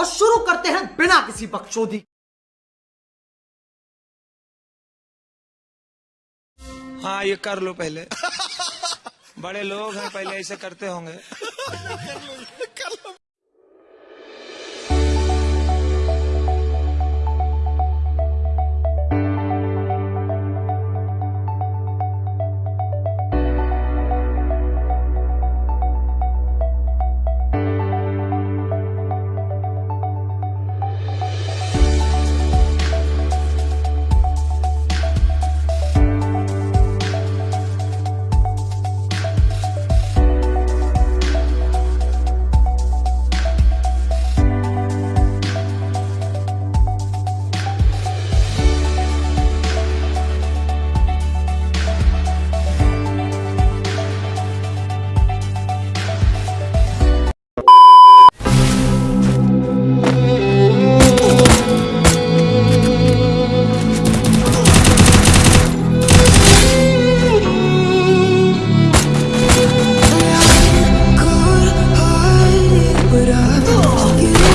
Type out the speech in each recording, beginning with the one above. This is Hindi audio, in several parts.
और शुरू करते हैं बिना किसी बकचोदी। हाँ ये कर लो पहले। बड़े लोग हैं पहले ऐसे करते होंगे। Oh.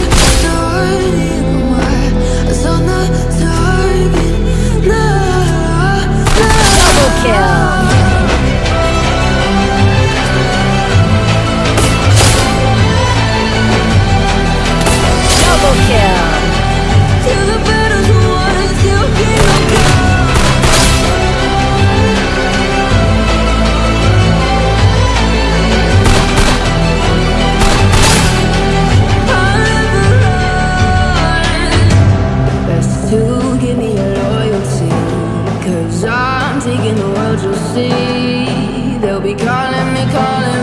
see. They'll be calling me, calling